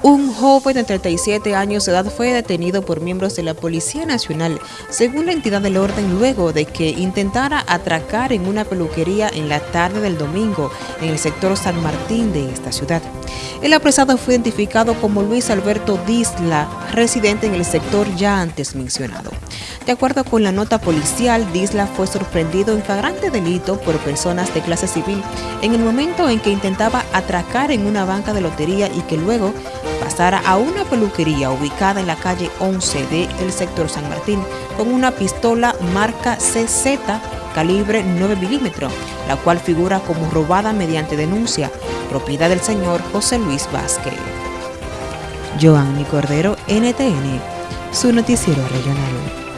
Un joven de 37 años de edad fue detenido por miembros de la Policía Nacional, según la entidad del orden, luego de que intentara atracar en una peluquería en la tarde del domingo en el sector San Martín de esta ciudad. El apresado fue identificado como Luis Alberto Disla, residente en el sector ya antes mencionado. De acuerdo con la nota policial, Disla fue sorprendido en flagrante delito por personas de clase civil en el momento en que intentaba atracar en una banca de lotería y que luego a una peluquería ubicada en la calle 11 del sector San Martín con una pistola marca CZ calibre 9 milímetros, la cual figura como robada mediante denuncia, propiedad del señor José Luis Vázquez. Joanny Cordero, NTN, su noticiero regional.